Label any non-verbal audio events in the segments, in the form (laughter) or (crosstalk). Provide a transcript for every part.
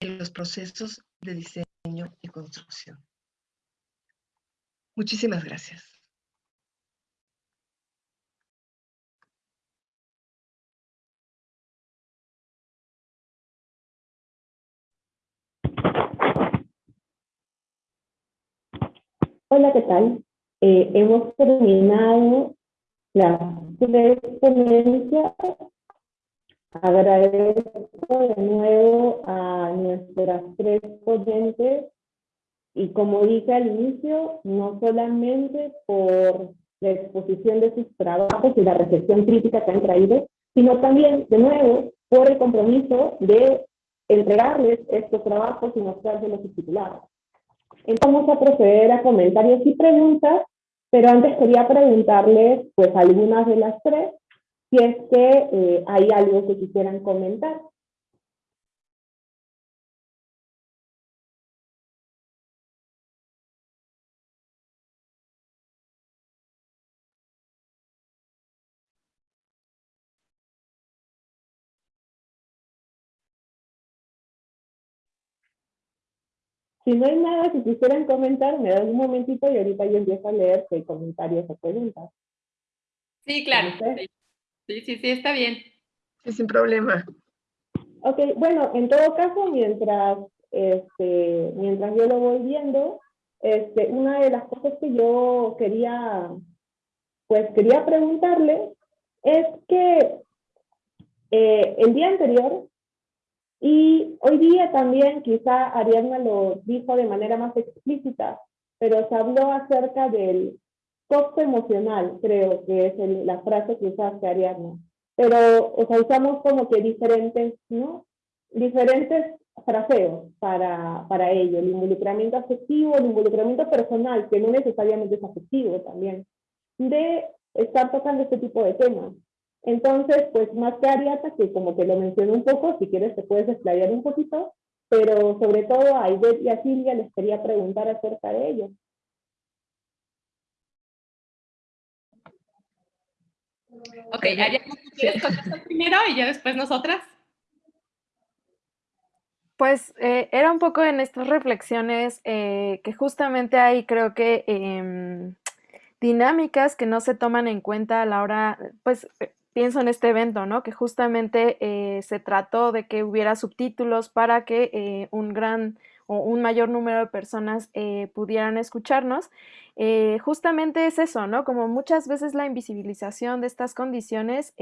en los procesos de diseño y construcción. Muchísimas gracias. Hola, ¿qué tal? Eh, hemos terminado la tres ponencias. Agradezco de nuevo a nuestras tres ponentes y como dije al inicio, no solamente por la exposición de sus trabajos y la recepción crítica que han traído, sino también, de nuevo, por el compromiso de entregarles estos trabajos y mostrárselos titulados. Entonces vamos a proceder a comentarios y preguntas, pero antes quería preguntarles, pues, algunas de las tres, si es que eh, hay algo que quisieran comentar. Si no hay nada que quisieran comentar, me dan un momentito y ahorita yo empiezo a leer si hay comentarios o preguntas. Sí, claro. Sí, sí, sí, está bien. Sí, sin problema. Ok, bueno, en todo caso, mientras, este, mientras yo lo voy viendo, este, una de las cosas que yo quería, pues quería preguntarle es que eh, el día anterior y hoy día también, quizá Ariadna lo dijo de manera más explícita, pero se habló acerca del costo emocional, creo que es la frase que usaste Ariadna. Pero, o sea, usamos como que diferentes, ¿no? Diferentes fraseos para, para ello, el involucramiento afectivo, el involucramiento personal, que no necesariamente es afectivo también, de estar tocando este tipo de temas. Entonces, pues más que Ariata, que como que lo mencioné un poco, si quieres te puedes explayar un poquito, pero sobre todo a Ivette y a Silvia les quería preguntar acerca de ello. Ok, Ariata, ¿quieres primero y ya después nosotras? Pues eh, era un poco en estas reflexiones eh, que justamente hay, creo que, em, dinámicas que no se toman en cuenta a la hora, pues pienso en este evento, ¿no? Que justamente eh, se trató de que hubiera subtítulos para que eh, un gran o un mayor número de personas eh, pudieran escucharnos. justamente es eso, ¿no? Como muchas veces la invisibilización de estas condiciones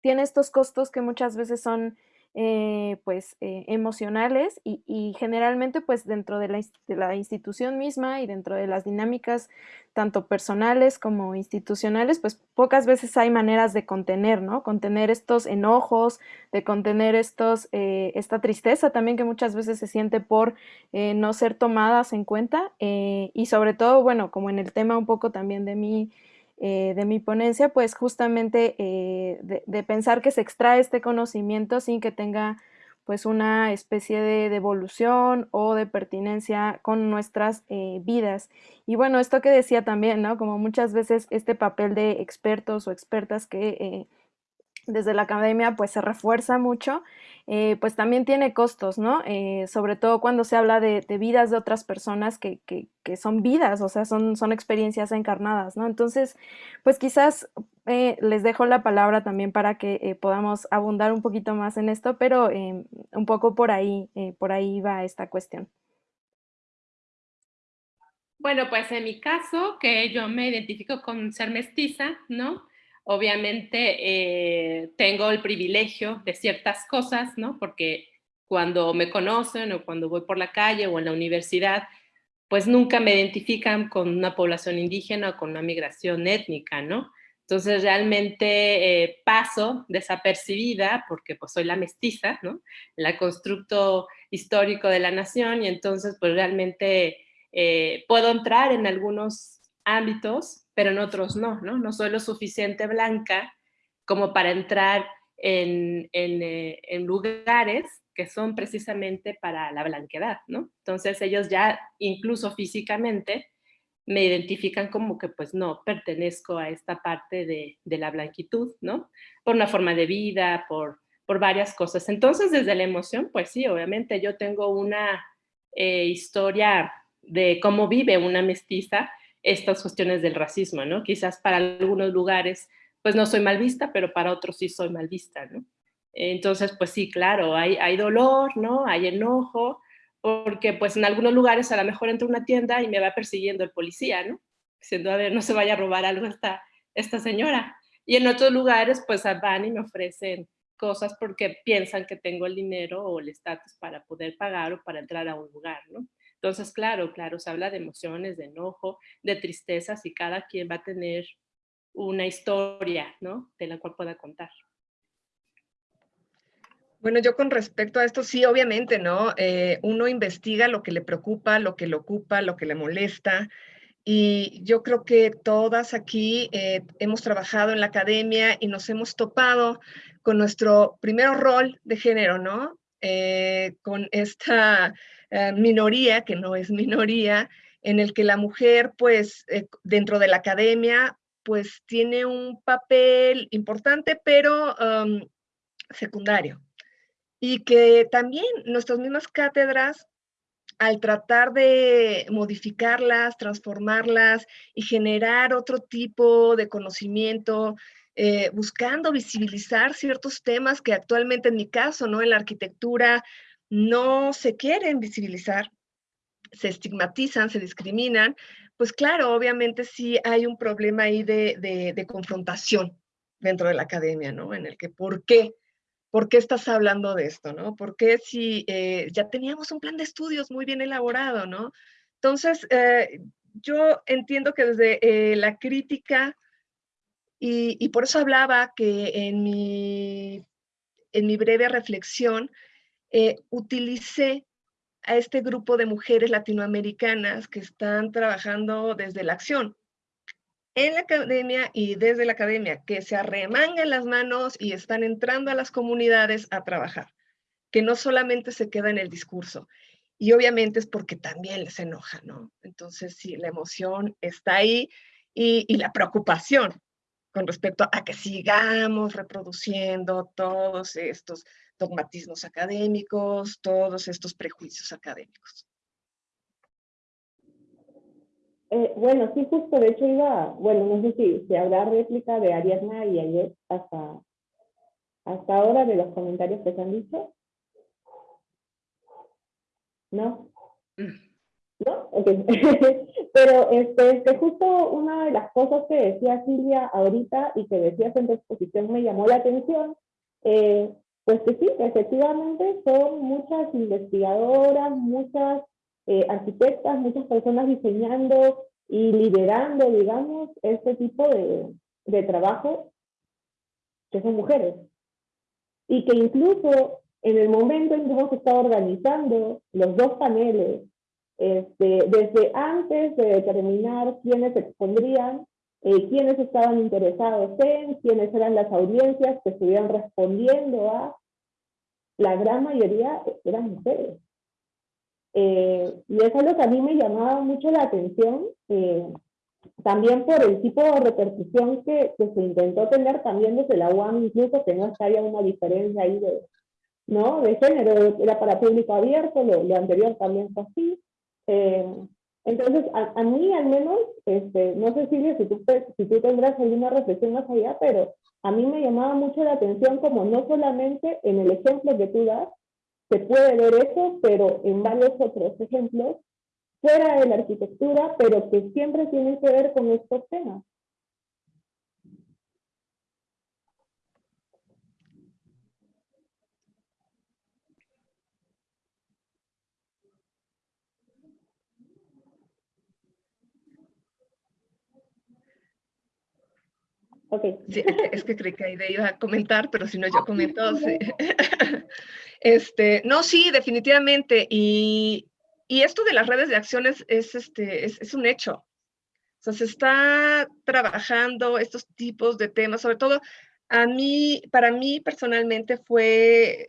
tiene estos costos que muchas veces son eh, pues eh, emocionales y, generalmente pues dentro de la, institución misma y dentro de las dinámicas tanto personales como institucionales pues pocas veces hay maneras de contener, ¿no? Contener estos enojos, de contener estos, eh, esta tristeza también que muchas veces se siente por no ser tomadas en cuenta y sobre todo bueno como en el tema un poco también de mi eh, de mi ponencia, pues justamente eh, de, pensar que se extrae este conocimiento sin que tenga pues una especie de devolución o de pertinencia con nuestras eh, vidas. Y bueno, esto que decía también, ¿no? Como muchas veces este papel de expertos o expertas que desde la academia pues se refuerza mucho, eh, pues también tiene costos, ¿no? Eh, sobre todo cuando se habla de, vidas de otras personas que, son vidas, o sea, son, son experiencias encarnadas, ¿no? Entonces, pues quizás eh, les dejo la palabra también para que podamos abundar un poquito más en esto, pero un poco por ahí, por ahí va esta cuestión. Bueno, pues en mi caso, que yo me identifico con ser mestiza, ¿no? Obviamente eh, tengo el privilegio de ciertas cosas, ¿no? Porque cuando me conocen o cuando voy por la calle o en la universidad, pues nunca me identifican con una población indígena o con una migración étnica, ¿no? Entonces realmente eh, paso desapercibida porque pues soy la mestiza, ¿no? El constructo histórico de la nación y entonces pues realmente eh, puedo entrar en algunos ámbitos pero en otros no, ¿no? No soy lo suficiente blanca como para entrar en, eh, en, lugares que son precisamente para la blanquedad, ¿no? Entonces ellos ya, incluso físicamente, me identifican como que pues no pertenezco a esta parte de, de, la blanquitud, ¿no? Por una forma de vida, por, por varias cosas. Entonces, desde la emoción, pues sí, obviamente yo tengo una eh, historia de cómo vive una mestiza estas cuestiones del racismo, ¿no? Quizás para algunos lugares, pues no soy mal vista, pero para otros sí soy mal vista, ¿no? Entonces, pues sí, claro, hay, dolor, ¿no? Hay enojo, porque pues en algunos lugares a lo mejor entro a una tienda y me va persiguiendo el policía, ¿no? Diciendo, a ver, no se vaya a robar algo esta, esta señora. Y en otros lugares pues van y me ofrecen cosas porque piensan que tengo el dinero o el estatus para poder pagar o para entrar a un lugar, ¿no? Entonces, claro, claro, se habla de emociones, de enojo, de tristezas y cada quien va a tener una historia, ¿no? De la cual pueda contar. Bueno, yo con respecto a esto, sí, obviamente, ¿no? Eh, uno investiga lo que le preocupa, lo que le ocupa, lo que le molesta. Y yo creo que todas aquí eh, hemos trabajado en la academia y nos hemos topado con nuestro primer rol de género, ¿no? Eh, con esta minoría, que no es minoría, en el que la mujer, pues, dentro de la academia, pues, tiene un papel importante, pero secundario y que también nuestras mismas cátedras, al tratar de modificarlas, transformarlas y generar otro tipo de conocimiento, eh, buscando visibilizar ciertos temas que actualmente en mi caso, ¿no? En la arquitectura no se quieren visibilizar, se estigmatizan, se discriminan, pues claro, obviamente sí hay un problema ahí de, de, confrontación dentro de la academia, ¿no? En el que, ¿por qué? ¿por qué estás hablando de esto, no? ¿Por qué si eh, ya teníamos un plan de estudios muy bien elaborado, no? Entonces, eh, yo entiendo que desde eh, la crítica, y, por eso hablaba que en mi, en mi breve reflexión, utilicé a este grupo de mujeres latinoamericanas que están trabajando desde la acción, en la academia y desde la academia, que se arremangan las manos y están entrando a las comunidades a trabajar, que no solamente se queda en el discurso. Y obviamente es porque también les enoja, ¿no? Entonces, sí, la emoción está ahí y la preocupación con respecto a que sigamos reproduciendo todos estos dogmatismos académicos, todos estos prejuicios académicos. Eh, bueno, sí, justo, de hecho iba, bueno, no sé si, si habrá réplica de Ariadna y ayer hasta, hasta ahora de los comentarios que se han dicho. ¿No? ¿No? Ok. (laughs) Pero este, este, justo una de las cosas que decía Silvia ahorita y que decías en tu exposición me llamó la atención, eh, pues que sí, efectivamente son muchas investigadoras, muchas eh, arquitectas, muchas personas diseñando y liderando, digamos, este tipo de, de trabajo que son mujeres. Y que incluso en el momento en que hemos estado organizando los dos paneles, este, desde antes de determinar quiénes expondrían, eh, quiénes estaban interesados en, quiénes eran las audiencias que estuvieran respondiendo a, la gran mayoría eran mujeres. Eh, y eso es lo que a mí me llamaba mucho la atención, eh, también por el tipo de repercusión que, que, se intentó tener también desde la UAM, incluso que no es que haya una diferencia ahí de, ¿no? de género, era para público abierto, lo, lo anterior también fue así. Eh, entonces, a, a, mí al menos, este, no sé Silvia si tú, si tú tendrás alguna reflexión más allá, pero a mí me llamaba mucho la atención como no solamente en el ejemplo que tú das, se puede ver eso, pero en varios otros ejemplos, fuera de la arquitectura, pero que siempre tienen que ver con estos temas. Okay. Sí, (laughs) es que creí que Aide iba a comentar, pero si no yo comento. Sí. (laughs) Este, no, sí, definitivamente. Y, y, esto de las redes de acciones es, este, es, es un hecho. O sea, se está trabajando estos tipos de temas, sobre todo a mí, para mí personalmente fue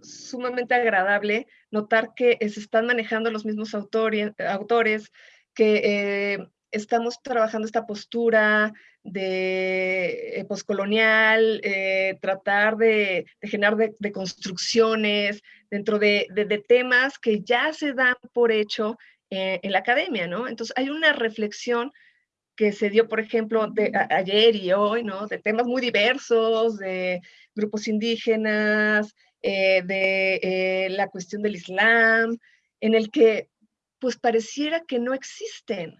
sumamente agradable notar que se están manejando los mismos autores, autores que eh, estamos trabajando esta postura de eh, poscolonial, eh, tratar de, generar de, construcciones dentro de, temas que ya se dan por hecho eh, en la academia, ¿no? Entonces hay una reflexión que se dio, por ejemplo, de, ayer y hoy, ¿no? De temas muy diversos, de grupos indígenas, de la cuestión del Islam, en el que pues pareciera que no existen,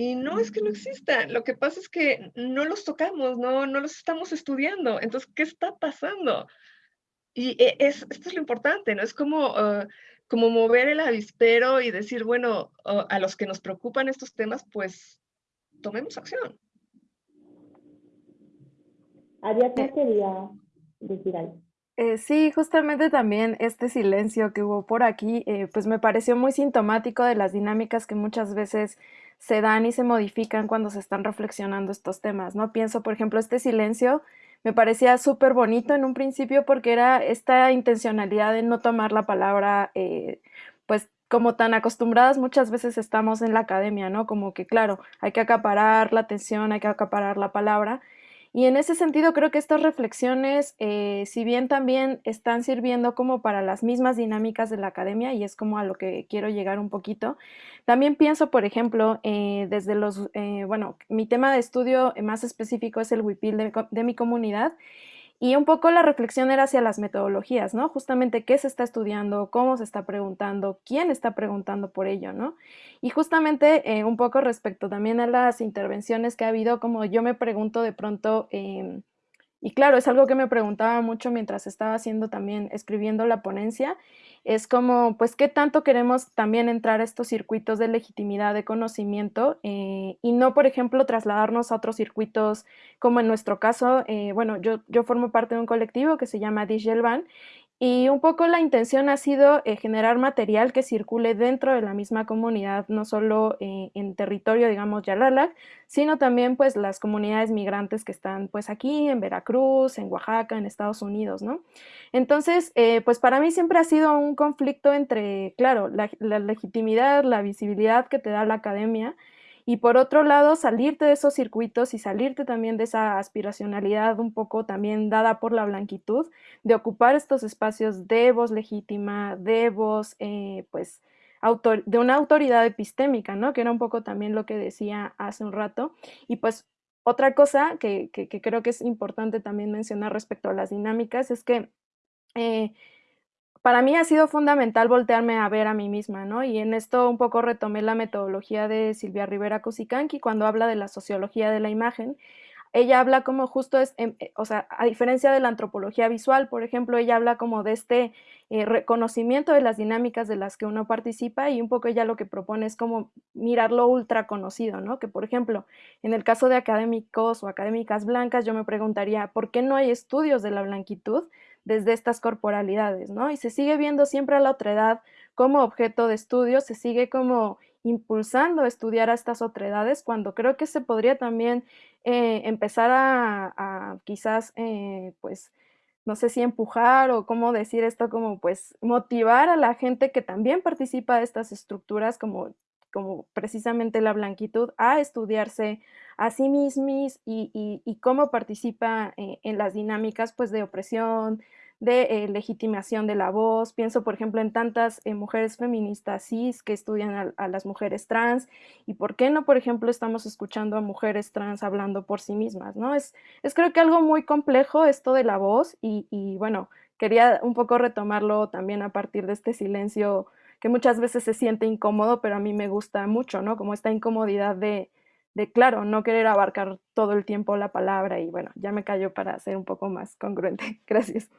y no es que no existan, lo que pasa es que no los tocamos, no, no los estamos estudiando. Entonces, ¿qué está pasando? Y e, es, esto es lo importante, ¿no? Es como, ah, como mover el avispero y decir, bueno, ah, a los que nos preocupan estos temas, pues tomemos acción. Ariadna quería decir algo. Eh, sí, justamente también este silencio que hubo por aquí, eh, pues me pareció muy sintomático de las dinámicas que muchas veces se dan y se modifican cuando se están reflexionando estos temas, ¿no? Pienso, por ejemplo, este silencio me parecía súper bonito en un principio porque era esta intencionalidad de no tomar la palabra, eh, pues como tan acostumbradas muchas veces estamos en la academia, ¿no? Como que, claro, hay que acaparar la atención, hay que acaparar la palabra, y en ese sentido creo que estas reflexiones, eh, si bien también están sirviendo como para las mismas dinámicas de la academia, y es como a lo que quiero llegar un poquito, también pienso, por ejemplo, eh, desde los, eh, bueno, mi tema de estudio más específico es el WIPIL de, de mi comunidad, y un poco la reflexión era hacia las metodologías, ¿no? Justamente qué se está estudiando, cómo se está preguntando, quién está preguntando por ello, ¿no? Y justamente eh, un poco respecto también a las intervenciones que ha habido, como yo me pregunto de pronto, em, y claro, es algo que me preguntaba mucho mientras estaba haciendo también, escribiendo la ponencia, es como, pues, ¿qué tanto queremos también entrar a estos circuitos de legitimidad, de conocimiento eh, y no, por ejemplo, trasladarnos a otros circuitos, como en nuestro caso, eh, bueno, yo, yo formo parte de un colectivo que se llama Dijelban y un poco la intención ha sido eh, generar material que circule dentro de la misma comunidad, no solo eh, en territorio, digamos, Yalalac, sino también pues las comunidades migrantes que están pues aquí en Veracruz, en Oaxaca, en Estados Unidos, ¿no? Entonces, eh, pues para mí siempre ha sido un conflicto entre, claro, la legitimidad, la visibilidad que te da la academia, y por otro lado, salirte de esos circuitos y salirte también de esa aspiracionalidad un poco también dada por la blanquitud, de ocupar estos espacios de voz legítima, de voz, eh, pues, de una autoridad epistémica, ¿no? Que era un poco también lo que decía hace un rato. Y pues otra cosa que, creo que es importante también mencionar respecto a las dinámicas es que eh, para mí ha sido fundamental voltearme a ver a mí misma, ¿no? Y en esto un poco retomé la metodología de Silvia Rivera Cusicanqui cuando habla de la sociología de la imagen. Ella habla como justo es, em, eh, o sea, a diferencia de la antropología visual, por ejemplo, ella habla como de este eh, reconocimiento de las dinámicas de las que uno participa y un poco ella lo que propone es como mirar lo ultra conocido, ¿no? Que por ejemplo, en el caso de académicos o académicas blancas, yo me preguntaría, ¿por qué no hay estudios de la blanquitud? Desde estas corporalidades, ¿no? Y se sigue viendo siempre a la otredad como objeto de estudio, se sigue como impulsando a estudiar a estas otredades, cuando creo que se podría también eh, empezar a, quizás, eh, pues, no sé si empujar o cómo decir esto, como pues motivar a la gente que también participa de estas estructuras, como, como precisamente la blanquitud, a estudiarse a sí mismos y, cómo participa eh, en las dinámicas pues, de opresión, de eh, legitimación de la voz. Pienso, por ejemplo, en tantas eh, mujeres feministas cis que estudian a, las mujeres trans y por qué no, por ejemplo, estamos escuchando a mujeres trans hablando por sí mismas, ¿no? Es, es creo que algo muy complejo esto de la voz y, y bueno, quería un poco retomarlo también a partir de este silencio que muchas veces se siente incómodo, pero a mí me gusta mucho, ¿no? Como esta incomodidad de, de, claro, no querer abarcar todo el tiempo la palabra y bueno, ya me callo para ser un poco más congruente. (laughs) Gracias.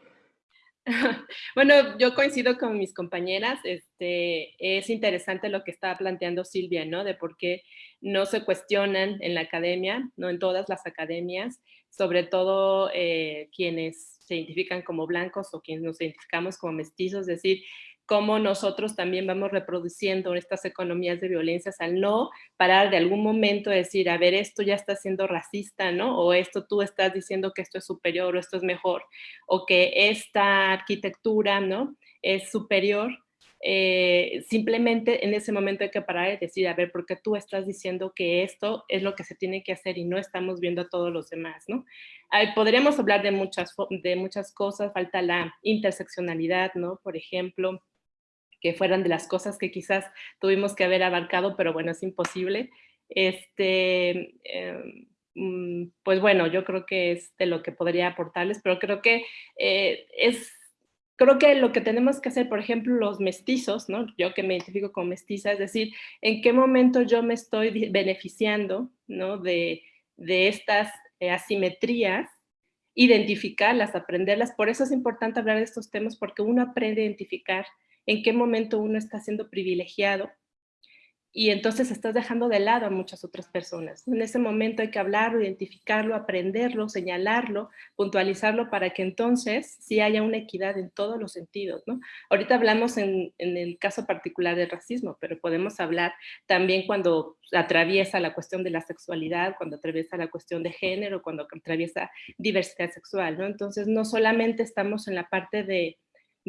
(laughs) Bueno, yo coincido con mis compañeras, este, es interesante lo que estaba planteando Silvia, ¿no? De por qué no se cuestionan en la academia, no en todas las academias, sobre todo eh, quienes se identifican como blancos o quienes nos identificamos como mestizos, es decir, cómo nosotros también vamos reproduciendo estas economías de violencias al no parar de algún momento decir, a ver, esto ya está siendo racista, ¿no? O esto tú estás diciendo que esto es superior o esto es mejor, o que esta arquitectura, ¿no? Es superior eh, simplemente en ese momento hay que parar y decir, a ver, ¿por qué tú estás diciendo que esto es lo que se tiene que hacer y no estamos viendo a todos los demás, ¿no? podríamos hablar de muchas, de muchas cosas, falta la interseccionalidad, ¿no? Por ejemplo, que fueran de las cosas que quizás tuvimos que haber abarcado, pero bueno, es imposible. Este, em, mm, pues bueno, yo creo que es de lo que podría aportarles, pero creo que eh, es creo que lo que tenemos que hacer, por ejemplo, los mestizos, ¿no? Yo que me identifico como mestiza, es decir, en qué momento yo me estoy beneficiando, ¿no? De, de estas eh, asimetrías, identificarlas, aprenderlas. Por eso es importante hablar de estos temas, porque uno aprende a identificar en qué momento uno está siendo privilegiado y entonces estás dejando de lado a muchas otras personas. En ese momento hay que hablarlo, identificarlo, aprenderlo, señalarlo, puntualizarlo para que entonces sí haya una equidad en todos los sentidos. ¿no? Ahorita hablamos en, en el caso particular del racismo, pero podemos hablar también cuando atraviesa la cuestión de la sexualidad, cuando atraviesa la cuestión de género, cuando atraviesa diversidad sexual. ¿no? Entonces no solamente estamos en la parte de,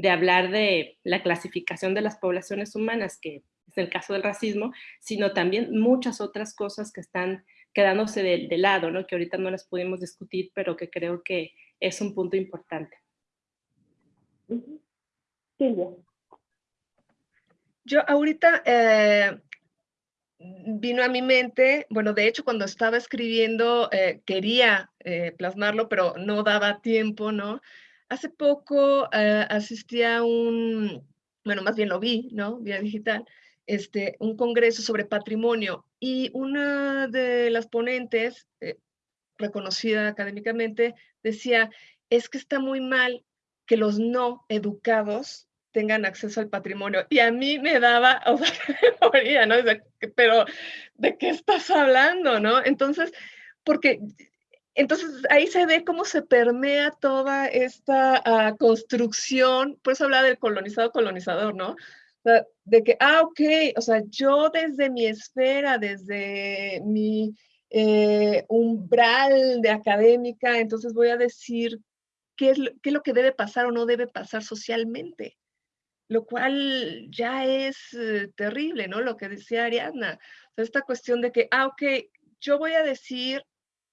de hablar de la clasificación de las poblaciones humanas, que es el caso del racismo, sino también muchas otras cosas que están quedándose de, lado, ¿no? que ahorita no las pudimos discutir, pero que creo que es un punto importante. Silvia. Yo ahorita eh, vino a mi mente, bueno, de hecho cuando estaba escribiendo eh, quería eh, plasmarlo, pero no daba tiempo, ¿no? Hace poco asistí a un, bueno, más bien lo vi, ¿no? Vía digital, este, un congreso sobre patrimonio y una de las ponentes, eh, reconocida académicamente, decía, es que está muy mal que los no educados tengan acceso al patrimonio. Y a mí me daba, (laughs) o sea, ¿no? Pero, ¿de qué estás hablando, no? Entonces, porque, entonces ahí se ve cómo se permea toda esta ah, construcción, por eso habla del colonizado colonizador, ¿no? de que, ah, ok, o sea, yo desde mi esfera, desde mi eh, umbral de académica, entonces voy a decir qué es, lo, qué lo que debe pasar o no debe pasar socialmente, lo cual ya es eh, terrible, ¿no? Lo que decía Ariadna, esta cuestión de que, ah, ok, yo voy a decir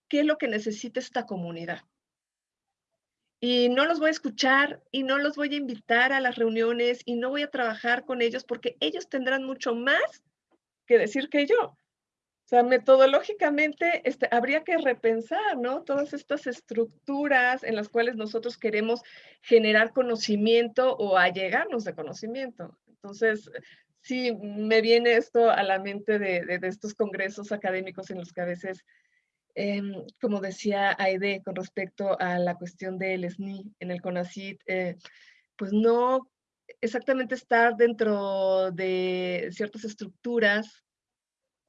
qué es lo que necesita esta comunidad y no los voy a escuchar y no los voy a invitar a las reuniones y no voy a trabajar con ellos porque ellos tendrán mucho más que decir que yo. O sea, metodológicamente este, habría que repensar, ¿no? Todas estas estructuras en las cuales nosotros queremos generar conocimiento o allegarnos de conocimiento. Entonces, sí, me viene esto a la mente de, de estos congresos académicos en los que a veces Em, como decía Aide con respecto a la cuestión del SNI en el CONACIT, eh, pues no exactamente estar dentro de ciertas estructuras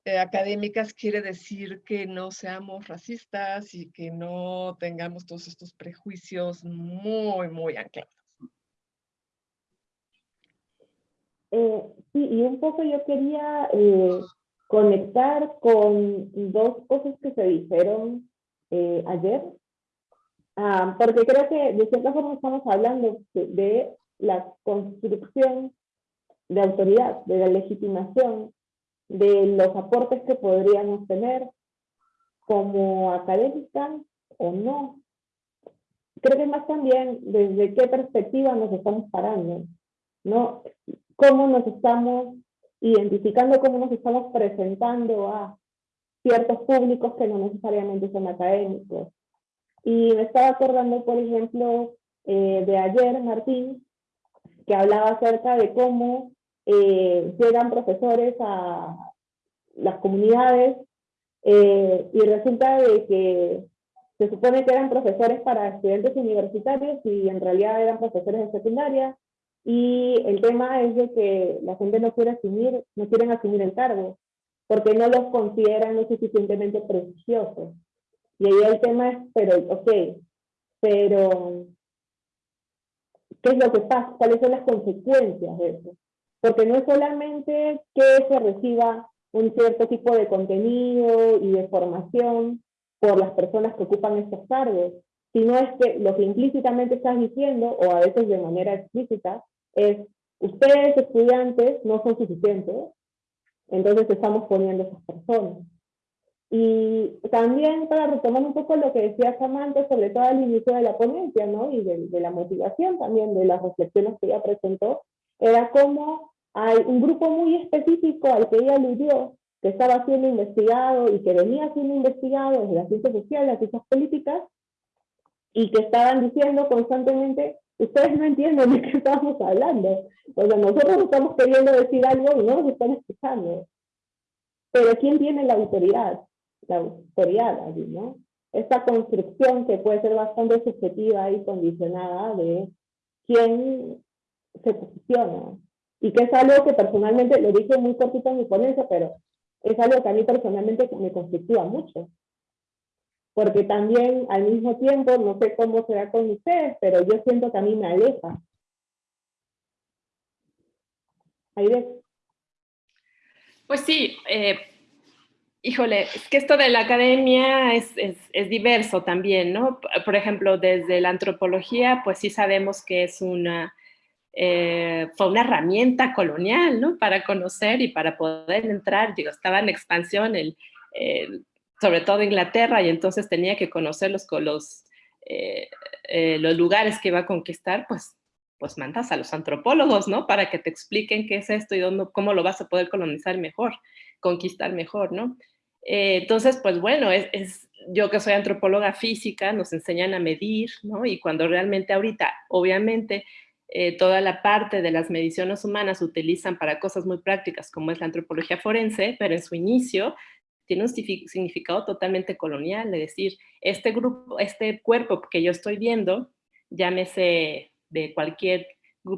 eh, académicas quiere decir que no seamos racistas y que no tengamos todos estos prejuicios muy, muy anclados. Eh, sí, y un poco yo quería conectar con dos cosas que se dijeron eh, ayer, ah, porque creo que de cierta forma estamos hablando de, la construcción de autoridad, de la legitimación, de los aportes que podríamos tener como académicas o no. Creo que más también desde qué perspectiva nos estamos parando, ¿no? Cómo nos estamos identificando cómo nos estamos presentando a ciertos públicos que no necesariamente son académicos. Y me estaba acordando, por ejemplo, eh, de ayer, Martín, que hablaba acerca de cómo eh, llegan profesores a las comunidades eh, y resulta de que se supone que eran profesores para estudiantes universitarios y en realidad eran profesores de secundaria y el tema es de que la gente no quiere asumir, no quieren asumir el cargo, porque no los consideran lo suficientemente prestigiosos. Y ahí el tema es, pero, ok, pero, ¿qué es lo que pasa? ¿Cuáles son las consecuencias de eso? Porque no es solamente que se reciba un cierto tipo de contenido y de formación por las personas que ocupan estos cargos, sino es que lo que implícitamente estás diciendo, o a veces de manera explícita, es ustedes estudiantes no son suficientes, entonces estamos poniendo esas personas. Y también para retomar un poco lo que decía Samantha, sobre todo al inicio de la ponencia, ¿no? Y de, la motivación también de las reflexiones que ella presentó, era como hay un grupo muy específico al que ella aludió, que estaba siendo investigado y que venía siendo investigado desde las ciencias sociales, las ciencias políticas, y que estaban diciendo constantemente, ustedes no entienden de qué estamos hablando. O sea, nosotros estamos queriendo decir algo y no nos están escuchando. Pero ¿quién tiene la autoridad? La autoridad allí, ¿no? Esta construcción que puede ser bastante subjetiva y condicionada de quién se posiciona. Y que es algo que personalmente, lo dije muy cortito en mi ponencia, pero es algo que a mí personalmente me conflictúa mucho. Porque también al mismo tiempo, no sé cómo será con ustedes, pero yo siento que a mí me aleja. Ves. Pues sí, eh, híjole, es que esto de la academia es, es, diverso también, ¿no? Por ejemplo, desde la antropología, pues sí sabemos que es una, eh, fue una herramienta colonial, ¿no? Para conocer y para poder entrar, digo, estaba en expansión, el, sobre todo Inglaterra, y entonces tenía que conocer los, los, eh, eh, los lugares que iba a conquistar, pues, pues mandas a los antropólogos, ¿no? Para que te expliquen qué es esto y dónde, cómo lo vas a poder colonizar mejor, conquistar mejor, ¿no? entonces, pues bueno, es, yo que soy antropóloga física, nos enseñan a medir, ¿no? Y cuando realmente ahorita, obviamente, eh, toda la parte de las mediciones humanas utilizan para cosas muy prácticas como es la antropología forense, pero en su inicio tiene un significado totalmente colonial, es decir, este grupo, este cuerpo que yo estoy viendo, llámese de cualquier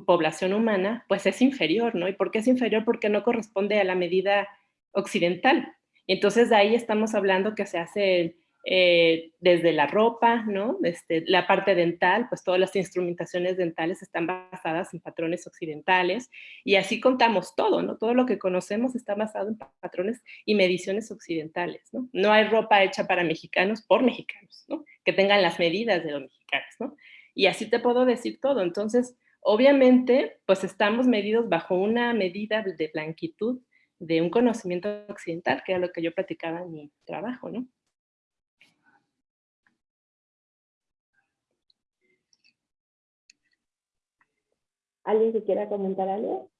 población humana, pues es inferior, ¿no? ¿Y por qué es inferior? Porque no corresponde a la medida occidental. Entonces de ahí estamos hablando que se hace eh, desde la ropa, ¿no? Este, la parte dental, pues todas las instrumentaciones dentales están basadas en patrones occidentales y así contamos todo, ¿no? Todo lo que conocemos está basado en patrones y mediciones occidentales, ¿no? No hay ropa hecha para mexicanos por mexicanos, ¿no? Que tengan las medidas de los mexicanos, ¿no? Y así te puedo decir todo. Entonces, obviamente, pues estamos medidos bajo una medida de blanquitud de un conocimiento occidental, que era lo que yo platicaba en mi trabajo, ¿no? ¿Alguien que quiera comentar algo?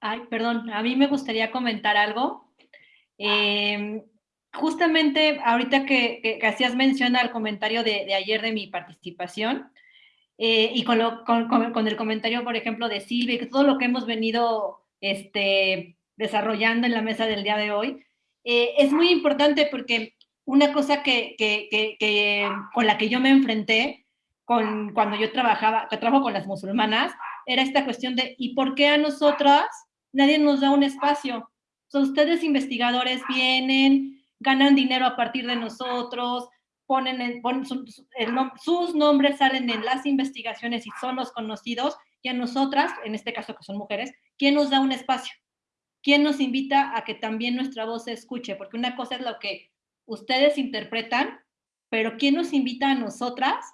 Ay, perdón, a mí me gustaría comentar algo. Em, justamente ahorita que, hacías mención al comentario de, ayer de mi participación, eh, y con, el comentario, por ejemplo, de Silvia, que todo lo que hemos venido este, desarrollando en la mesa del día de hoy, eh, es muy importante porque una cosa que, con la que yo me enfrenté con, cuando yo trabajaba, que trabajo con las musulmanas, era esta cuestión de, ¿y por qué a nosotras nadie nos da un espacio? son ustedes investigadores vienen, ganan dinero a partir de nosotros, ponen, sus nombres salen en las investigaciones y son los conocidos, y a nosotras, en este caso que son mujeres, ¿quién nos da un espacio? ¿Quién nos invita a que también nuestra voz se escuche? Porque una cosa es lo que ustedes interpretan, pero ¿quién nos invita a nosotras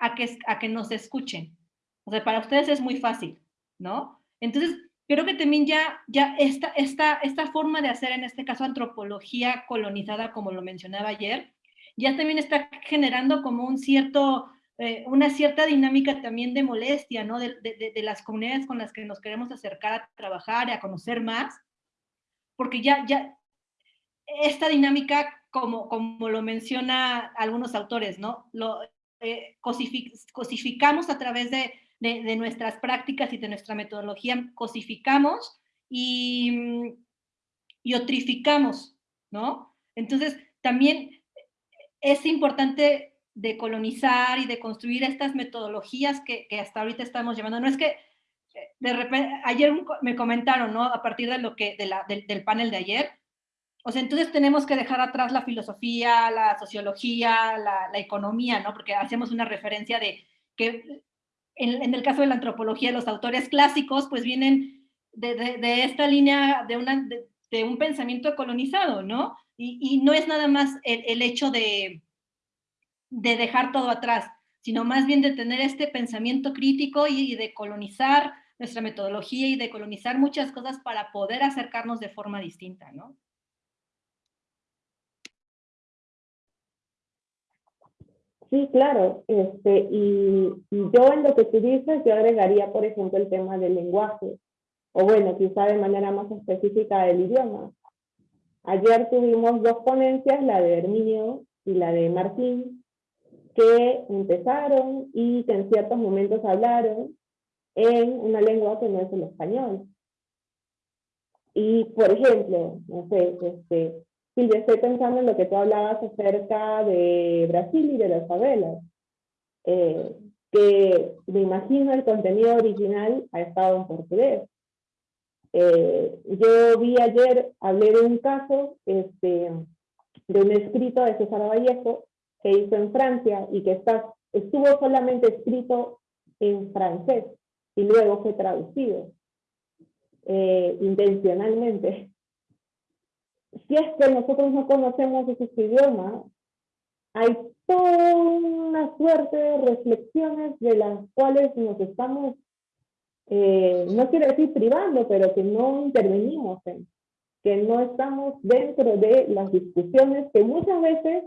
a que, a que nos escuchen. O sea, para ustedes es muy fácil, ¿no? Entonces, creo que también ya, ya esta, esta, esta forma de hacer, en este caso, antropología colonizada, como lo mencionaba ayer, ya también está generando como un cierto, eh, una cierta dinámica también de molestia, ¿no? De, de, de, las comunidades con las que nos queremos acercar a trabajar y a conocer más, porque ya, ya, esta dinámica, como, como lo menciona algunos autores, ¿no? Lo, eh, cosificamos a través de, nuestras prácticas y de nuestra metodología, cosificamos y, y otrificamos, ¿no? Entonces, también es importante decolonizar y de construir estas metodologías que, hasta ahorita estamos llevando. No es que eh, de repente, ayer me comentaron, ¿no? A partir de lo que, del panel de ayer, o sea, entonces tenemos que dejar atrás la filosofía, la sociología, la, economía, ¿no? Porque hacemos una referencia de que en, el caso de la antropología, los autores clásicos pues vienen de, esta línea de, un pensamiento colonizado, ¿no? Y, no es nada más el, hecho de, de dejar todo atrás. sino más bien de tener este pensamiento crítico y, de colonizar nuestra metodología y de colonizar muchas cosas para poder acercarnos de forma distinta, ¿no? Sí, claro. Este, y, yo en lo que tú dices, yo agregaría, por ejemplo, el tema del lenguaje, o bueno, quizá de manera más específica del idioma. Ayer tuvimos dos ponencias, la de Herminio y la de Martín, que empezaron y que en ciertos momentos hablaron en una lengua que no es el español. Y, por ejemplo, no sé, este, Silvia, estoy pensando en lo que tú hablabas acerca de Brasil y de las favelas, eh, que me imagino el contenido original ha estado en portugués. Eh, yo vi ayer, hablé de un caso este, de un escrito de César Vallejo que hizo en Francia y que está, estuvo solamente escrito en francés y luego fue traducido eh, intencionalmente. Si es que nosotros no conocemos esos idiomas, hay toda una suerte de reflexiones de las cuales nos estamos, eh, no quiero decir privando, pero que no intervenimos en, que no estamos dentro de las discusiones que muchas veces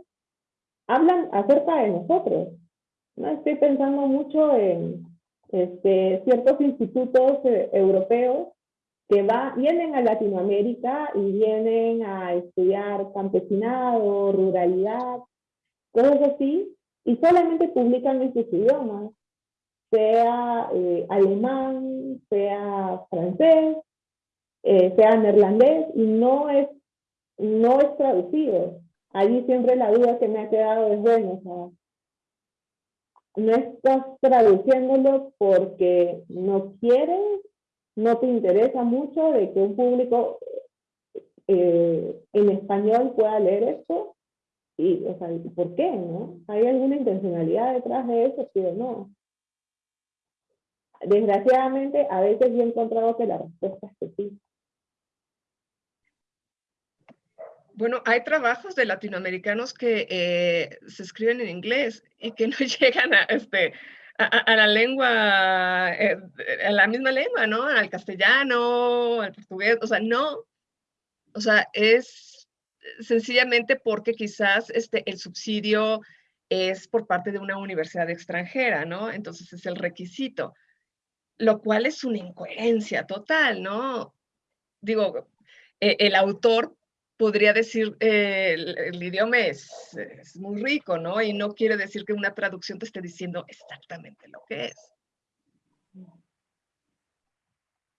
hablan acerca de nosotros. ¿no? Estoy pensando mucho en este, ciertos institutos eh, europeos que va, vienen a Latinoamérica y vienen a estudiar campesinado, ruralidad, cosas así, y solamente publican en sus idiomas, sea eh, alemán, sea francés, eh, sea neerlandés, y no es, no es traducido. Allí siempre la duda que me ha quedado es, bueno, o no estás traduciéndolo porque no quieres, no te interesa mucho de que un público eh, en español pueda leer esto, y, o sea, ¿por qué, no? ¿Hay alguna intencionalidad detrás de eso, sí o no? Desgraciadamente, a veces yo he encontrado que la respuesta es que sí. Bueno, hay trabajos de latinoamericanos que eh, se escriben en inglés y que no (laughs) llegan a, este, a, la lengua, eh, a la misma lengua, ¿no? Al castellano, al portugués, o sea, no. O sea, es sencillamente porque quizás este, el subsidio es por parte de una universidad extranjera, ¿no? Entonces es el requisito, lo cual es una incoherencia total, ¿no? Digo, e, el autor podría decir, eh, el, idioma es, muy rico, ¿no? Y no quiere decir que una traducción te esté diciendo exactamente lo que es.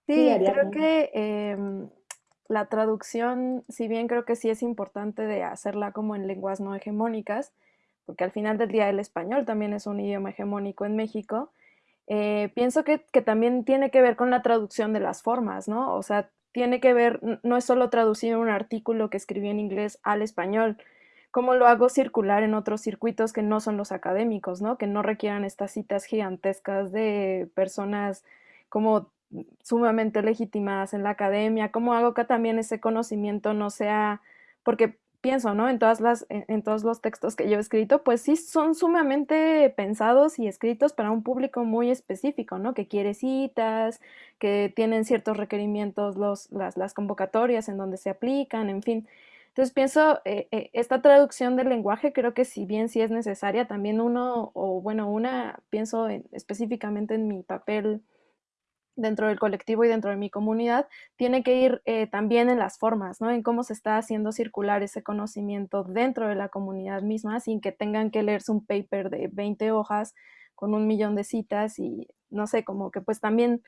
Sí, creo que em, la traducción, si bien creo que sí es importante de hacerla como en lenguas no hegemónicas, porque al final del día el español también es un idioma hegemónico en México, eh, pienso que, que, también tiene que ver con la traducción de las formas, ¿no? O sea, tiene que ver, no es solo traducir un artículo que escribí en inglés al español, cómo lo hago circular en otros circuitos que no son los académicos, ¿no? Que no requieran estas citas gigantescas de personas como sumamente legitimadas en la academia, cómo hago que también ese conocimiento no sea, porque pienso, ¿no? En, todas las, en, todos los textos que yo he escrito, pues sí son sumamente pensados y escritos para un público muy específico, ¿no? Que quiere citas, que tienen ciertos requerimientos los, las, las convocatorias en donde se aplican, en fin. Entonces pienso, eh, eh, esta traducción del lenguaje creo que si bien sí es necesaria, también uno, o bueno, una, pienso específicamente en mi papel dentro del colectivo y dentro de mi comunidad, tiene que ir eh, también en las formas, ¿no? En cómo se está haciendo circular ese conocimiento dentro de la comunidad misma, sin que tengan que leerse un paper de 20 hojas con un millón de citas y no sé, como que pues también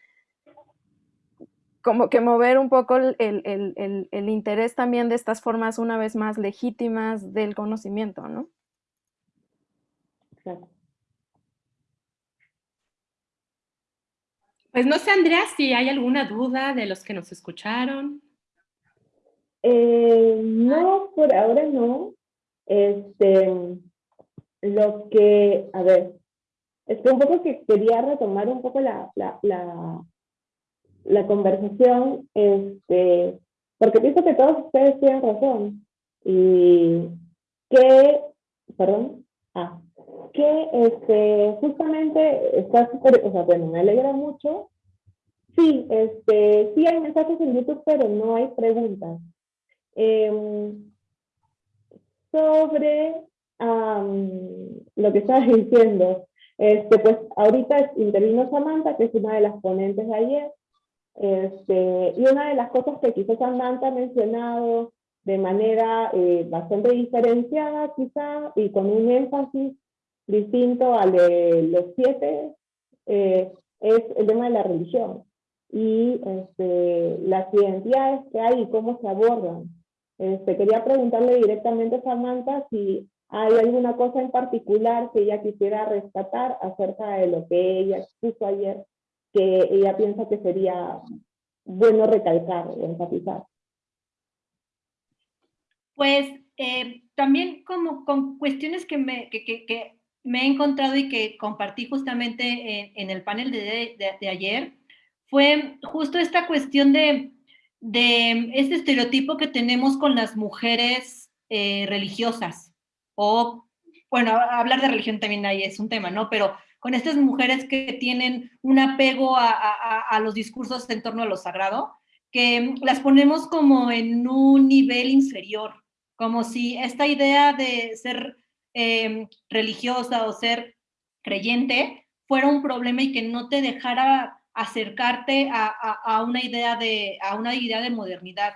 como que mover un poco el, el interés también de estas formas una vez más legítimas del conocimiento, ¿no? Claro. Pues no sé, Andrea, si hay alguna duda de los que nos escucharon. Eh, no, por ahora no. Este, lo que, a ver, es que un poco que quería retomar un poco la, la, la, conversación, este, porque pienso que todos ustedes tienen razón. Y que, perdón, ah, que este, justamente está súper, o sea, bueno, me alegra mucho. Sí, este, sí hay mensajes en YouTube, pero no hay preguntas. Em, sobre lo que estabas (laughs) diciendo, este, pues ahorita intervino Samantha, que es una de las ponentes de ayer, este, y una de las cosas que quizás Samantha ha mencionado de manera eh, bastante diferenciada quizá, y con un énfasis distinto al de los siete, eh, es el tema de la religión y este, las identidades que hay y cómo se abordan. Este, quería preguntarle directamente a Samantha si hay alguna cosa en particular que ella quisiera rescatar acerca de lo que ella expuso ayer, que ella piensa que sería bueno recalcar enfatizar. Pues eh, también como con cuestiones que me, que, me he encontrado y que compartí justamente en, el panel de, de, ayer, fue justo esta cuestión de, de este estereotipo que tenemos con las mujeres eh, religiosas, o, bueno, hablar de religión también ahí es un tema, ¿no? Pero con estas mujeres que tienen un apego a, a, a los discursos en torno a lo sagrado, que las ponemos como en un nivel inferior, como si esta idea de ser Em, religiosa o ser creyente fuera un problema y que no te dejara acercarte a, una, idea de, a una idea de modernidad.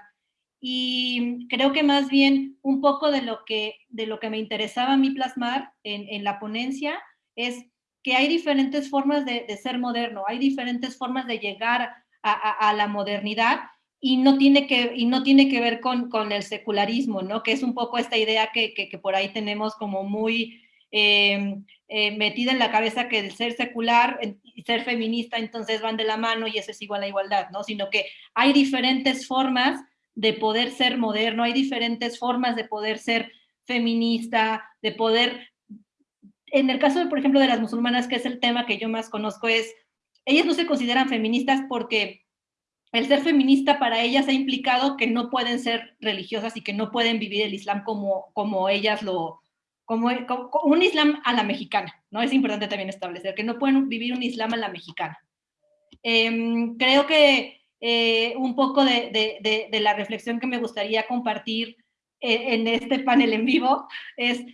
Y creo que más bien un poco de lo que, de lo que me interesaba a mí plasmar en, la ponencia es que hay diferentes formas de, ser moderno, hay diferentes formas de llegar a, la modernidad y no tiene que, y no tiene que ver con, con el secularismo, ¿no? Que es un poco esta idea que, que, por ahí tenemos como muy em, eh, metida en la cabeza que el ser secular y ser feminista entonces van de la mano y eso es igual a igualdad, ¿no? Sino que hay diferentes formas de poder ser moderno, hay diferentes formas de poder ser feminista, de poder... En el caso, por ejemplo, de las musulmanas, que es el tema que yo más conozco, es, ellas no se consideran feministas porque el ser feminista para ellas ha implicado que no pueden ser religiosas y que no pueden vivir el Islam como, como ellas lo, como, un Islam a la mexicana, ¿no? Es importante también establecer que no pueden vivir un Islam a la mexicana. Em, creo que eh, un poco de, la reflexión que me gustaría compartir eh, en este panel en vivo es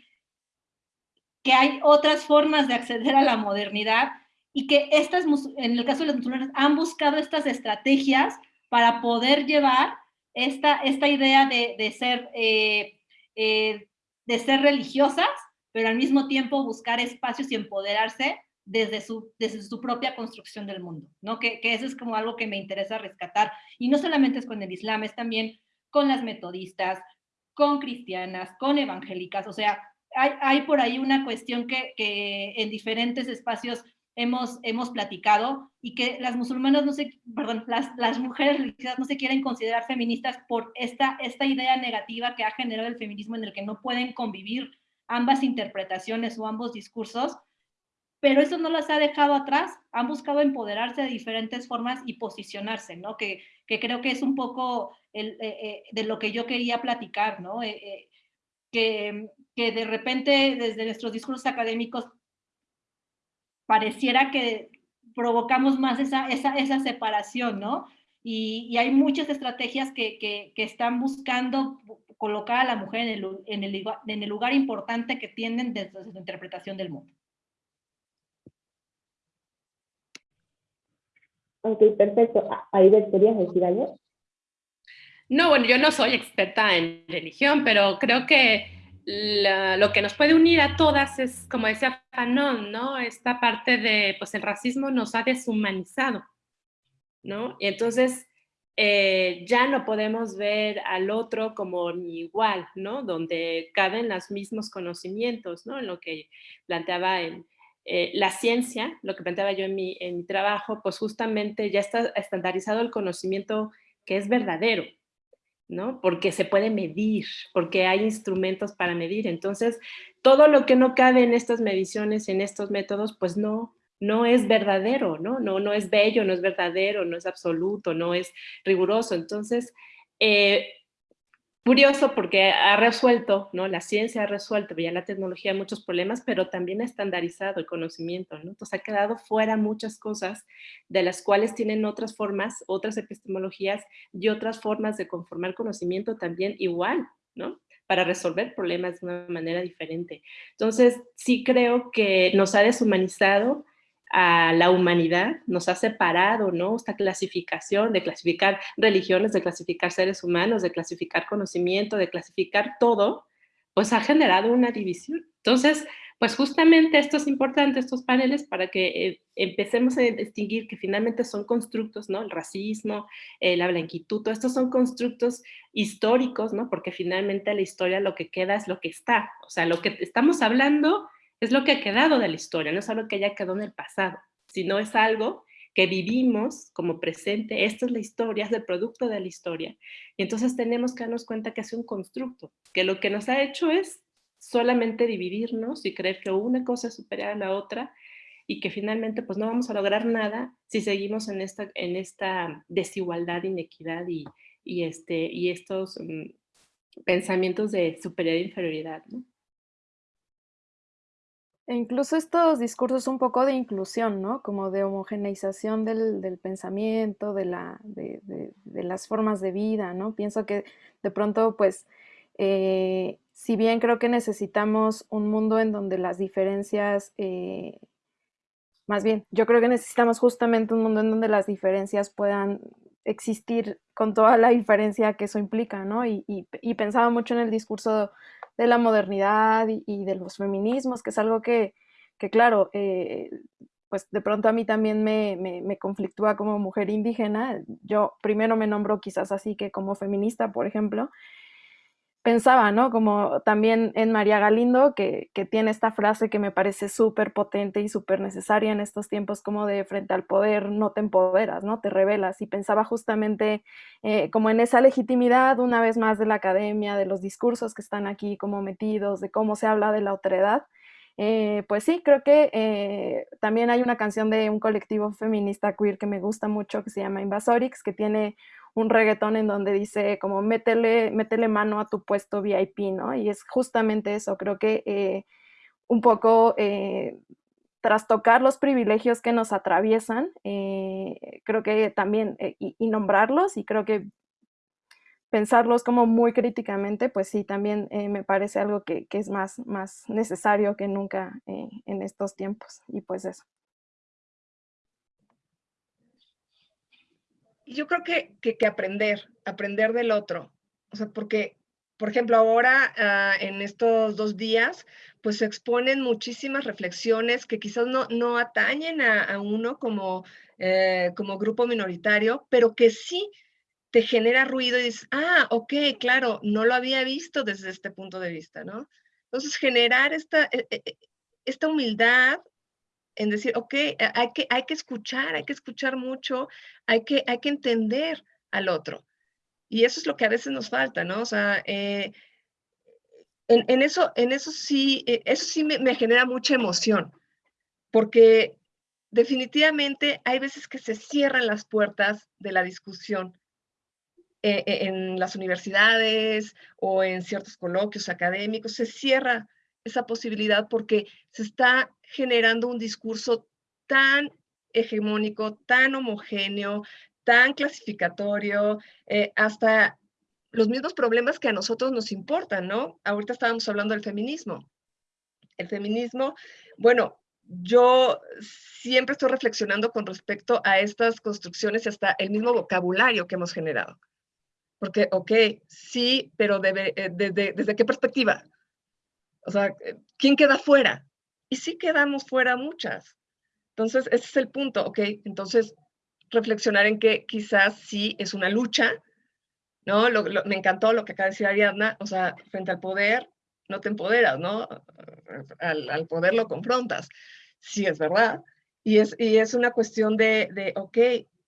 que hay otras formas de acceder a la modernidad y que estas, en el caso de las musulmanas, han buscado estas estrategias para poder llevar esta, esta idea de, ser, eh, eh, de ser religiosas, pero al mismo tiempo buscar espacios y empoderarse desde su, desde su propia construcción del mundo, ¿no? Que, que, eso es como algo que me interesa rescatar. Y no solamente es con el Islam, es también con las metodistas, con cristianas, con evangélicas, o sea, hay, hay por ahí una cuestión que, que en diferentes espacios hemos, hemos platicado y que las musulmanas no se, perdón, las, las mujeres religiosas no se quieren considerar feministas por esta, esta idea negativa que ha generado el feminismo en el que no pueden convivir ambas interpretaciones o ambos discursos, pero eso no las ha dejado atrás, han buscado empoderarse de diferentes formas y posicionarse, ¿no? Que, que creo que es un poco el, eh, eh, de lo que yo quería platicar, ¿no? Eh, que, que de repente desde nuestros discursos académicos pareciera que provocamos más esa, esa, esa separación, ¿no? Y, y, hay muchas estrategias que, que, que, están buscando colocar a la mujer en el, en el, en el lugar importante que tienen desde su interpretación del mundo. Ok, perfecto. Ahí ¿querías decir algo? No, bueno, yo no soy experta en religión, pero creo que lo que nos puede unir a todas es, como decía Fanon, ¿no? Esta parte de, pues el racismo nos ha deshumanizado, ¿no? Y entonces eh, ya no podemos ver al otro como igual, ¿no? Donde caben los mismos conocimientos, ¿no? En lo que planteaba en eh, la ciencia, lo que planteaba yo en mi, en mi trabajo, pues justamente ya está estandarizado el conocimiento que es verdadero, ¿no? Porque se puede medir, porque hay instrumentos para medir. Entonces, todo lo que no cabe en estas mediciones, en estos métodos, pues no, no es verdadero, ¿no? No, no es bello, no es verdadero, no es absoluto, no es riguroso. Entonces, eh, curioso porque ha resuelto, ¿no? La ciencia ha resuelto, ya la tecnología muchos problemas, pero también ha estandarizado el conocimiento, ¿no? Entonces ha quedado fuera muchas cosas de las cuales tienen otras formas, otras epistemologías y otras formas de conformar conocimiento también igual, ¿no? Para resolver problemas de una manera diferente. Entonces, sí creo que nos ha deshumanizado, a la humanidad, nos ha separado, ¿no? Esta clasificación de clasificar religiones, de clasificar seres humanos, de clasificar conocimiento, de clasificar todo, pues ha generado una división. Entonces, pues justamente esto es importante, estos paneles, para que eh, empecemos a distinguir que finalmente son constructos, ¿no? El racismo, eh, la blanquitud, todos estos son constructos históricos, ¿no? Porque finalmente la historia lo que queda es lo que está. O sea, lo que estamos hablando es lo que ha quedado de la historia, no es algo que haya quedado en el pasado, sino es algo que vivimos como presente, esta es la historia, es el producto de la historia. Y entonces tenemos que darnos cuenta que es un constructo, que lo que nos ha hecho es solamente dividirnos y creer que una cosa es superior a la otra y que finalmente pues no vamos a lograr nada si seguimos en esta, desigualdad, inequidad y, este, estos mm, pensamientos de superioridad e inferioridad. ¿no? E incluso estos discursos un poco de inclusión, ¿no? Como de homogeneización del, pensamiento, de, la, de, las formas de vida, ¿no? Pienso que de pronto, pues, eh, si bien creo que necesitamos un mundo en donde las diferencias, eh, más bien, yo creo que necesitamos justamente un mundo en donde las diferencias puedan existir con toda la diferencia que eso implica, ¿no? Y, y pensaba mucho en el discurso de la modernidad y, de los feminismos, que es algo que, claro, eh, pues de pronto a mí también me, me, conflictúa como mujer indígena. Yo primero me nombro quizás así que como feminista, por ejemplo, pensaba, ¿no? Como también en María Galindo, que, tiene esta frase que me parece súper potente y súper necesaria en estos tiempos, como de frente al poder no te empoderas, ¿no? Te revelas. Y pensaba justamente eh, como en esa legitimidad, una vez más, de la academia, de los discursos que están aquí como metidos, de cómo se habla de la otredad. Eh, pues sí, creo que eh, también hay una canción de un colectivo feminista queer que me gusta mucho, que se llama Invasorix, que tiene un reggaetón en donde dice como métele, métele mano a tu puesto VIP, ¿no? Y es justamente eso, creo que eh, un poco eh, trastocar los privilegios que nos atraviesan, eh, creo que también, y, nombrarlos, y creo que pensarlos como muy críticamente, pues sí, también me parece algo que, que, es más, más necesario que nunca en estos tiempos, y pues eso. Yo creo que, que, aprender, aprender del otro. O sea, porque, por ejemplo, ahora ah, en estos dos días, pues se exponen muchísimas reflexiones que quizás no, no atañen a, uno como, eh, como grupo minoritario, pero que sí te genera ruido y dices, ah, ok, claro, no lo había visto desde este punto de vista, ¿no? Entonces, generar esta, e, e, e, esta humildad en decir, ok, eh, hay que, hay que escuchar, hay que escuchar mucho, hay que, hay que entender al otro. Y eso es lo que a veces nos falta, ¿no? O sea, eh, en, eso, en eso sí, eh, eso sí me, genera mucha emoción, porque definitivamente hay veces que se cierran las puertas de la discusión en las universidades o en ciertos coloquios académicos, se cierra esa posibilidad porque se está generando un discurso tan hegemónico, tan homogéneo, tan clasificatorio, eh, hasta los mismos problemas que a nosotros nos importan, ¿no? Ahorita estábamos hablando del feminismo. El feminismo, bueno, yo siempre estoy reflexionando con respecto a estas construcciones y hasta el mismo vocabulario que hemos generado. Porque, ok, sí, pero eh, desde, ¿desde qué perspectiva? O sea, eh, ¿quién queda fuera? Y sí quedamos fuera muchas. Entonces, ese es el punto, ¿ok? Entonces, reflexionar en que quizás sí es una lucha, ¿no? me encantó lo que acaba de decir Ariadna, o sea, frente al poder no te empoderas, ¿no? Al, poder lo confrontas. Sí, es verdad. Y es, y es una cuestión de, de ok,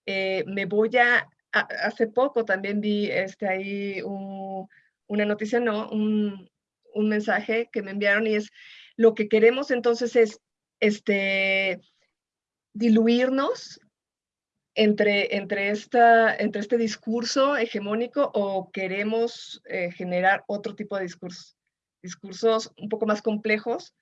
eh, me voy a, Hace poco también vi este, ahí una noticia, ¿no? Un, un mensaje que me enviaron y es, lo que queremos entonces es este, diluirnos entre, entre, esta, entre este discurso hegemónico o queremos eh, generar otro tipo de discursos? Discursos un poco más complejos,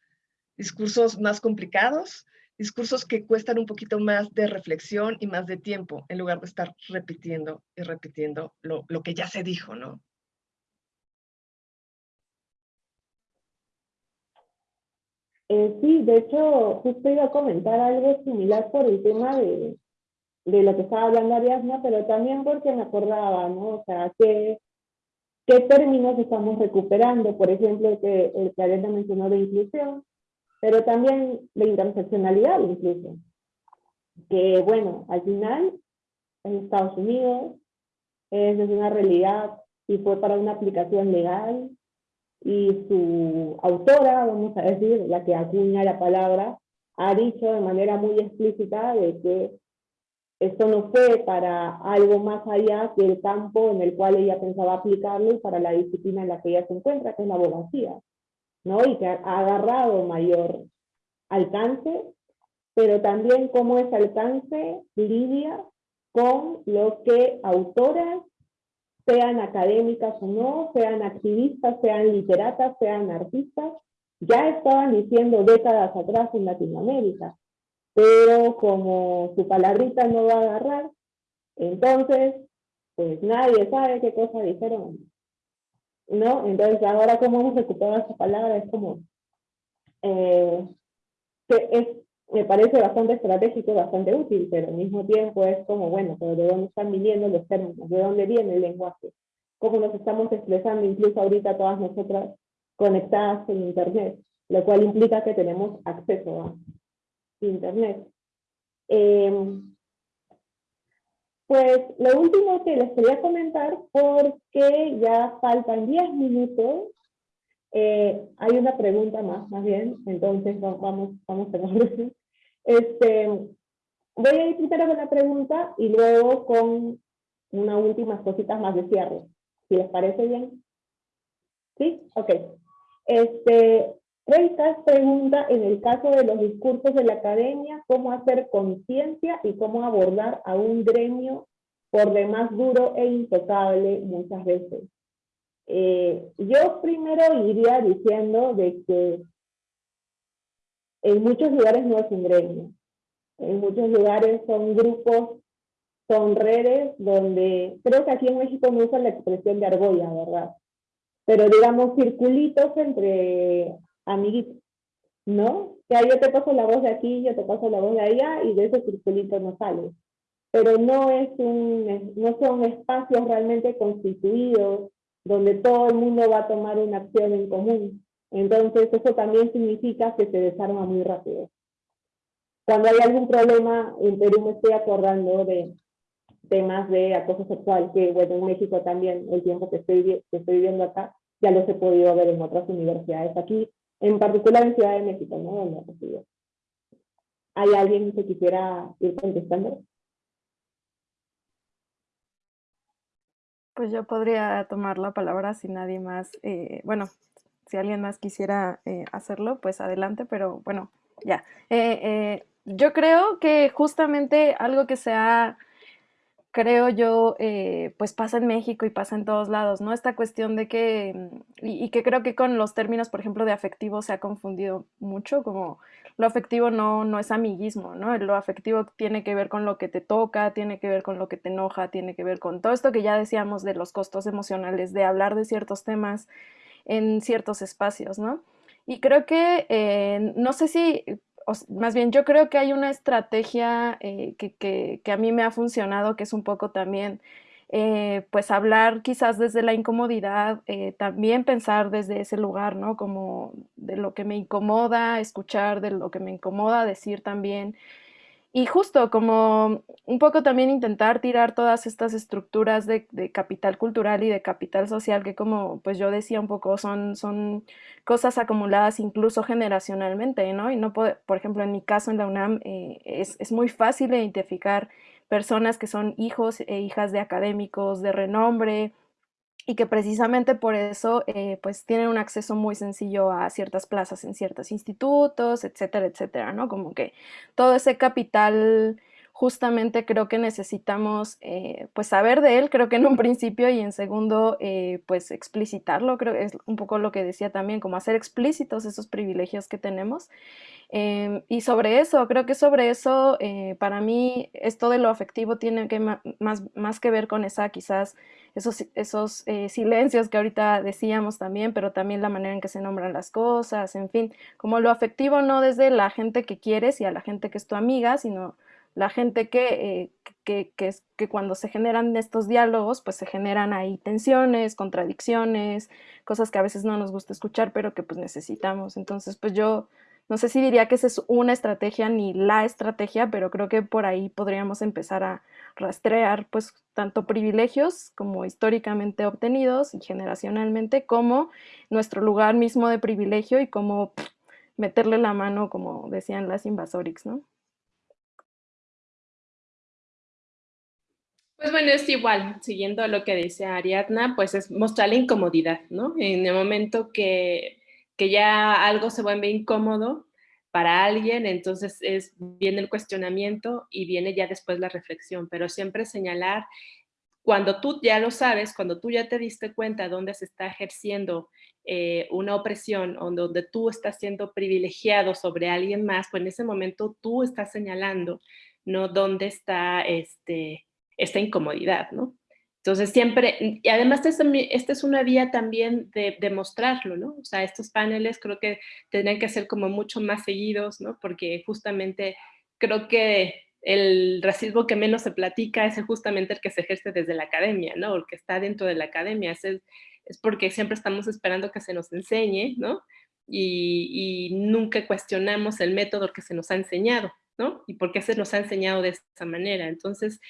discursos más complicados, discursos que cuestan un poquito más de reflexión y más de tiempo, en lugar de estar repitiendo y repitiendo lo, lo que ya se dijo, ¿no? Eh, sí, de hecho, justo iba a comentar algo similar por el tema de, de lo que estaba hablando Ariadna, pero también porque me acordaba, ¿no? O sea, ¿qué, qué términos estamos recuperando? Por ejemplo, que el que Ariadna mencionó de inclusión, pero también de interseccionalidad incluso. Que bueno, al final, en Estados Unidos, es una realidad y fue para una aplicación legal y su autora, vamos a decir, la que acuña la palabra, ha dicho de manera muy explícita de que esto no fue para algo más allá que el campo en el cual ella pensaba aplicarlo y para la disciplina en la que ella se encuentra, que es la abogacía, ¿no? Y que ha agarrado mayor alcance, pero también cómo ese alcance lidia con lo que autoras sean académicas o no, sean activistas, sean literatas, sean artistas, ya estaban diciendo décadas atrás en Latinoamérica. Pero como su palabrita no va a agarrar, entonces, pues nadie sabe qué cosa dijeron. ¿No? Entonces ahora cómo hemos recuperado esa palabra es como, eh, que es me parece bastante estratégico, bastante útil, pero al mismo tiempo es como, bueno, pero ¿de dónde están viniendo los términos? ¿De dónde viene el lenguaje? ¿Cómo nos estamos expresando incluso ahorita todas nosotras conectadas en Internet? Lo cual implica que tenemos acceso a Internet. Em, pues lo último que les quería comentar, porque ya faltan 10 minutos, eh, hay una pregunta más, más bien, entonces vamos, vamos a ver. Este, voy a ir primero con la pregunta y luego con unas últimas cositas más de cierre. Si les parece bien. ¿Sí? Ok. Este, Reitas pregunta, en el caso de los discursos de la academia, ¿cómo hacer conciencia y cómo abordar a un gremio por demás duro e intocable muchas veces? Eh, yo primero iría diciendo de que en muchos lugares no es un gremio. En muchos lugares son grupos, son redes donde, creo que aquí en México no usan la expresión de argolla, ¿verdad? Pero digamos circulitos entre amiguitos, ¿no? Que yo te paso la voz de aquí, yo te paso la voz de allá y de ese circulito no sale. Pero no, es un, no son espacios realmente constituidos donde todo el mundo va a tomar una acción en común. Entonces eso también significa que se desarma muy rápido. Cuando hay algún problema, en Perú me estoy acordando de temas de acoso sexual, que bueno, en México también, el tiempo que estoy, que estoy viviendo acá, ya los he podido ver en otras universidades aquí, en particular en Ciudad de México, ¿no? ¿Hay alguien que quisiera ir contestando? Pues yo podría tomar la palabra si nadie más, eh, bueno, si alguien más quisiera eh, hacerlo, pues adelante, pero bueno, ya. Eh, yo creo que justamente algo que se ha creo yo, pues pasa en México y pasa en todos lados, ¿no? Esta cuestión de que, mm, y, que creo que con los términos, por ejemplo, de afectivo se ha confundido mucho, como lo afectivo no, no es amiguismo, ¿no? Lo afectivo tiene que ver con lo que te toca, tiene que ver con lo que te enoja, tiene que ver con todo esto que ya decíamos de los costos emocionales, de hablar de ciertos temas en ciertos espacios, ¿no? Y creo que, eh, no sé si más bien yo creo que hay una estrategia eh, que, a mí me ha funcionado, que es un poco también, eh, pues hablar quizás desde la incomodidad, eh, también pensar desde ese lugar, ¿no? Como de lo que me incomoda, escuchar de lo que me incomoda, decir también. Y justo como un poco también intentar tirar todas estas estructuras de, capital cultural y de capital social que como pues yo decía un poco son, son cosas acumuladas incluso generacionalmente, ¿no? Y no puede, por ejemplo, en mi caso en la UNAM eh, es, es muy fácil identificar personas que son hijos e hijas de académicos de renombre, y que precisamente por eso eh, pues tienen un acceso muy sencillo a ciertas plazas en ciertos institutos, etcétera, etcétera, ¿no? Como que todo ese capital justamente creo que necesitamos eh, pues saber de él, creo que en un principio y en segundo eh, pues explicitarlo, creo que es un poco lo que decía también, como hacer explícitos esos privilegios que tenemos. Em, y sobre eso, creo que sobre eso, eh, para mí, esto de lo afectivo tiene que más, más que ver con esa quizás esos, esos silencios que ahorita decíamos también, pero también la manera en que se nombran las cosas, en fin, como lo afectivo no desde la gente que quieres y a la gente que es tu amiga, sino la gente que, eh, que, cuando se generan estos diálogos, pues se generan ahí tensiones, contradicciones, cosas que a veces no nos gusta escuchar, pero que pues necesitamos. Entonces, pues yo no sé si diría que esa es una estrategia ni la estrategia, pero creo que por ahí podríamos empezar a rastrear pues tanto privilegios como históricamente obtenidos y generacionalmente, como nuestro lugar mismo de privilegio y cómo meterle la mano, como decían las invasorix, ¿no? Pues bueno, es igual, siguiendo lo que dice Ariadna, pues es mostrar la incomodidad, ¿no? En el momento que, que ya algo se vuelve incómodo para alguien, entonces es, viene el cuestionamiento y viene ya después la reflexión, pero siempre señalar cuando tú ya lo sabes, cuando tú ya te diste cuenta dónde se está ejerciendo eh, una opresión o donde tú estás siendo privilegiado sobre alguien más, pues en ese momento tú estás señalando, ¿no? Dónde está este, esta incomodidad, ¿no? Entonces siempre, y además esta es una vía también de, demostrarlo, ¿no? O sea, estos paneles creo que tendrían que ser como mucho más seguidos, ¿no? Porque justamente creo que el racismo que menos se platica es justamente el que se ejerce desde la academia, ¿no? El que está dentro de la academia. Es, es porque siempre estamos esperando que se nos enseñe, ¿no? Y, y, nunca cuestionamos el método que se nos ha enseñado, ¿no? Y por qué se nos ha enseñado de esa manera. Entonces,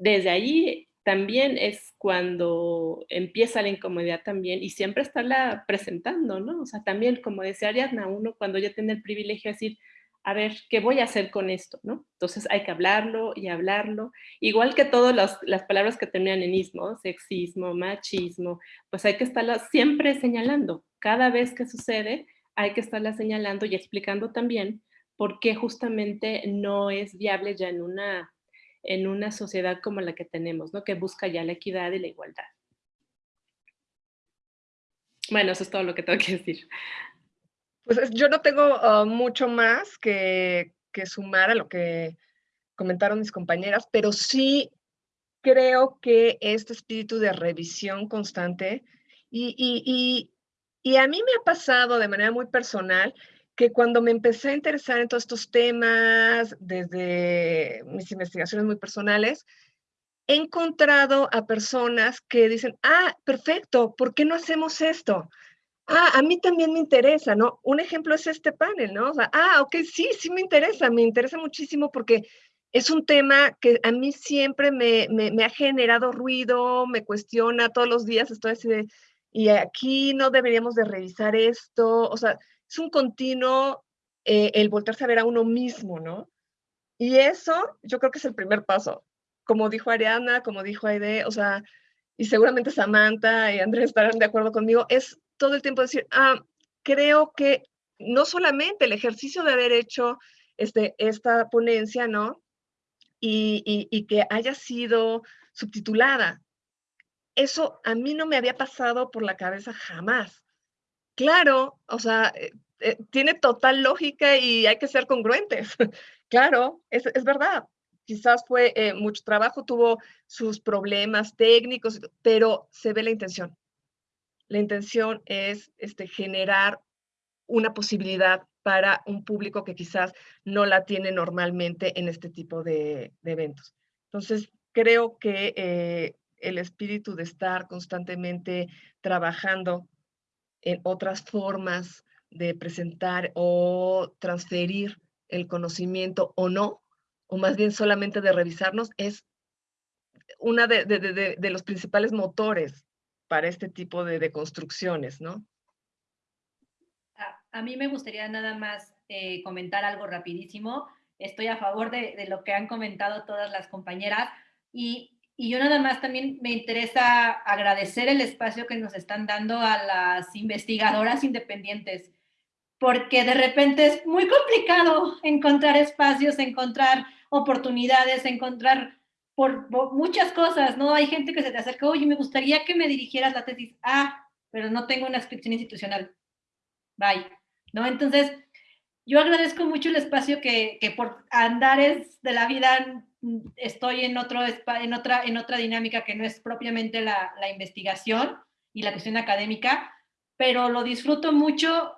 desde ahí también es cuando empieza la incomodidad también y siempre estarla presentando, ¿no? O sea, también, como decía Ariadna, uno cuando ya tiene el privilegio de decir, a ver, ¿qué voy a hacer con esto? ¿no? Entonces hay que hablarlo y hablarlo. Igual que todas las palabras que terminan en ismo, sexismo, machismo, pues hay que estarlas siempre señalando. Cada vez que sucede, hay que estarla señalando y explicando también por qué justamente no es viable ya en una en una sociedad como la que tenemos, ¿no? que busca ya la equidad y la igualdad. Bueno, eso es todo lo que tengo que decir. Pues yo no tengo ah, mucho más que, que sumar a lo que comentaron mis compañeras, pero sí creo que este espíritu de revisión constante y, y, y, y, a mí me ha pasado de manera muy personal que cuando me empecé a interesar en todos estos temas, desde mis investigaciones muy personales, he encontrado a personas que dicen, ah, perfecto, ¿por qué no hacemos esto? Ah, a mí también me interesa, ¿no? Un ejemplo es este panel, ¿no? O sea, ah, ok, sí, sí me interesa, me interesa muchísimo porque es un tema que a mí siempre me, me, ha generado ruido, me cuestiona todos los días, estoy así de, y aquí no deberíamos de revisar esto, o sea, es un continuo eh, el voltearse a ver a uno mismo, ¿no? Y eso yo creo que es el primer paso. Como dijo Ariana, como dijo Aide, o sea, y seguramente Samantha y Andrés estarán de acuerdo conmigo, es todo el tiempo decir, ah, creo que no solamente el ejercicio de haber hecho este, esta ponencia, ¿no? Y, y, y que haya sido subtitulada. Eso a mí no me había pasado por la cabeza jamás. Claro, o sea, eh, eh, tiene total lógica y hay que ser congruentes. (laughs) claro, es, es, verdad. Quizás fue eh, mucho trabajo, tuvo sus problemas técnicos, pero se ve la intención. La intención es este, generar una posibilidad para un público que quizás no la tiene normalmente en este tipo de, de eventos. Entonces, creo que el espíritu de estar constantemente trabajando en otras formas de presentar o transferir el conocimiento o no, o más bien solamente de revisarnos, es una de, de, de, los principales motores para este tipo de, construcciones, ¿no? A, a, mí me gustaría nada más eh, comentar algo rapidísimo. Estoy a favor de, lo que han comentado todas las compañeras y y yo nada más también me interesa agradecer el espacio que nos están dando a las investigadoras independientes, porque de repente es muy complicado encontrar espacios, encontrar oportunidades, encontrar por, muchas cosas, ¿no? Hay gente que se te acerca, oye, me gustaría que me dirigieras la tesis. Ah, pero no tengo una inscripción institucional. Bye. ¿No? Entonces, yo agradezco mucho el espacio que, que por andares de la vida estoy en, otro, en, otra, en otra dinámica que no es propiamente la, la investigación y la cuestión académica, pero lo disfruto mucho,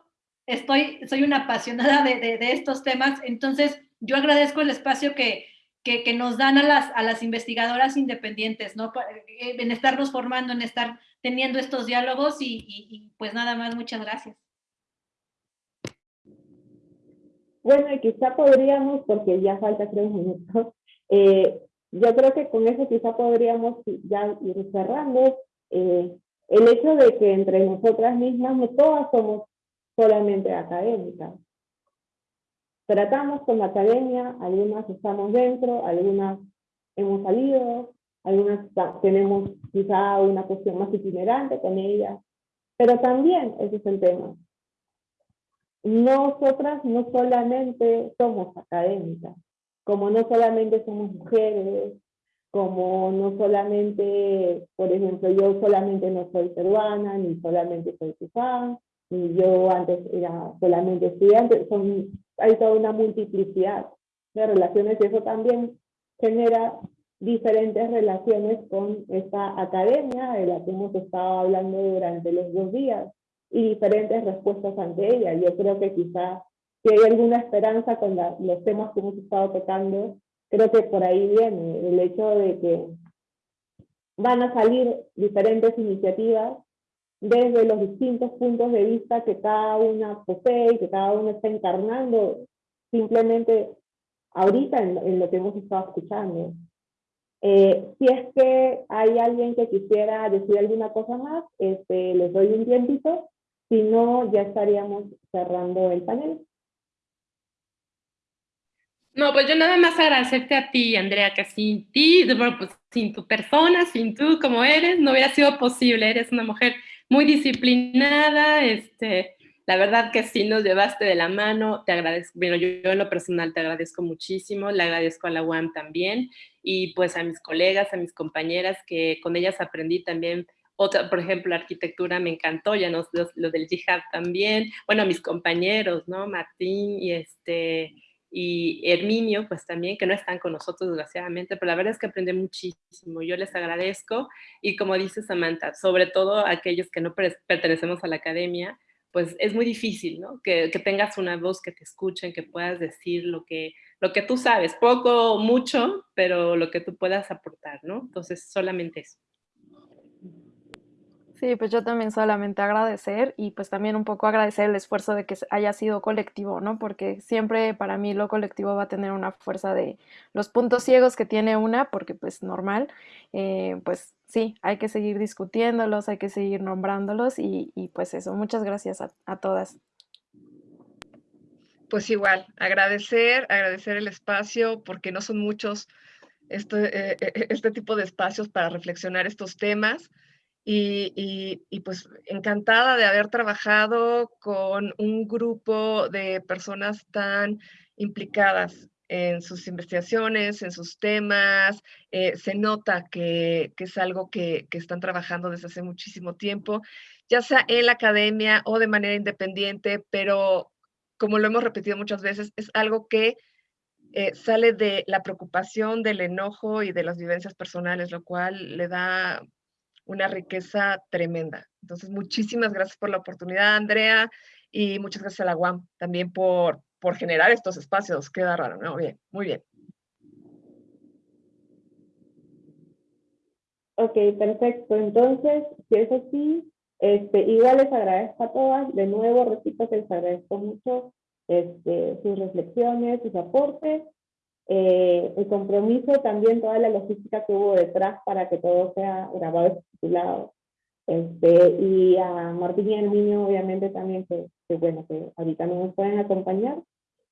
estoy, soy una apasionada de, de, de estos temas, entonces yo agradezco el espacio que, que, que, nos dan a las, a las investigadoras independientes, ¿no? Eh, en estarnos formando, en estar teniendo estos diálogos y, y, y pues nada más, muchas gracias. Bueno, y quizá podríamos, porque ya falta tres minutos, eh, yo creo que con eso quizá podríamos ya ir cerrando. Eh, el hecho de que entre nosotras mismas no todas somos solamente académicas. Tratamos con la academia, algunas estamos dentro, algunas hemos salido, algunas tenemos quizá una cuestión más itinerante con ellas, pero también ese es el tema. Nosotras no solamente somos académicas, como no solamente somos mujeres, como no solamente, por ejemplo, yo solamente no soy peruana, ni solamente soy cubana, ni yo antes era solamente estudiante, son, hay toda una multiplicidad de relaciones y eso también genera diferentes relaciones con esta academia de la que hemos estado hablando durante los dos días y diferentes respuestas ante ella. Yo creo que quizá si hay alguna esperanza con la, los temas que hemos estado tocando, creo que por ahí viene el hecho de que van a salir diferentes iniciativas desde los distintos puntos de vista que cada una posee y que cada uno está encarnando simplemente ahorita en, en lo que hemos estado escuchando. Eh, si es que hay alguien que quisiera decir alguna cosa más, este, les doy un tiempito, si no, ya estaríamos cerrando el panel. No, pues yo nada más agradecerte a ti, Andrea, que sin ti, pues sin tu persona, sin tú como eres, no hubiera sido posible. Eres una mujer muy disciplinada, este, la verdad que sí nos llevaste de la mano, te agradezco, bueno, yo, yo, en lo personal te agradezco muchísimo, le agradezco a la UAM también, y pues a mis colegas, a mis compañeras, que con ellas aprendí también otra, por ejemplo, la arquitectura me encantó, ya no, lo, lo del jihad también, bueno, mis compañeros, ¿no? Martín y este, y Herminio, pues también, que no están con nosotros desgraciadamente, pero la verdad es que aprendí muchísimo, yo les agradezco, y como dice Samantha, sobre todo aquellos que no pertenecemos a la academia, pues es muy difícil, ¿no? Que, que, tengas una voz que te escuchen, que puedas decir lo que, lo que tú sabes, poco, mucho, pero lo que tú puedas aportar, ¿no? Entonces, solamente eso. Sí, pues yo también solamente agradecer y pues también un poco agradecer el esfuerzo de que haya sido colectivo, ¿no? Porque siempre para mí lo colectivo va a tener una fuerza de los puntos ciegos que tiene una, porque pues normal, eh, pues sí, hay que seguir discutiéndolos, hay que seguir nombrándolos y, pues eso, muchas gracias a, a, todas. Pues igual, agradecer, agradecer el espacio porque no son muchos este, eh, este tipo de espacios para reflexionar estos temas. Y, pues encantada de haber trabajado con un grupo de personas tan implicadas en sus investigaciones, en sus temas. Eh, se nota que, es algo que, que, están trabajando desde hace muchísimo tiempo, ya sea en la academia o de manera independiente, pero como lo hemos repetido muchas veces, es algo que eh, sale de la preocupación, del enojo y de las vivencias personales, lo cual le da una riqueza tremenda. Entonces, muchísimas gracias por la oportunidad, Andrea, y muchas gracias a la UAM también por, por generar estos espacios. Queda raro, ¿no? Bien, muy bien. Ok, perfecto. Entonces, si es así, este, igual les agradezco a todas. De nuevo, repito que les agradezco mucho este, sus reflexiones, sus aportes eh, el compromiso, también toda la logística que hubo detrás para que todo sea grabado y titulado. Este, y a Martín y al niño, obviamente, también, que, que, bueno, que ahorita no nos pueden acompañar.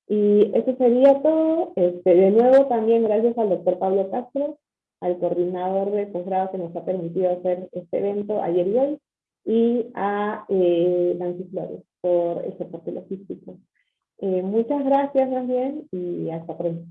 Y eso sería todo. Este, de nuevo, también gracias al doctor Pablo Castro, al coordinador de posgrado que nos ha permitido hacer este evento ayer y hoy, y a eh, Nancy Flores por ese soporte logístico. Eh, muchas gracias, también y hasta pronto.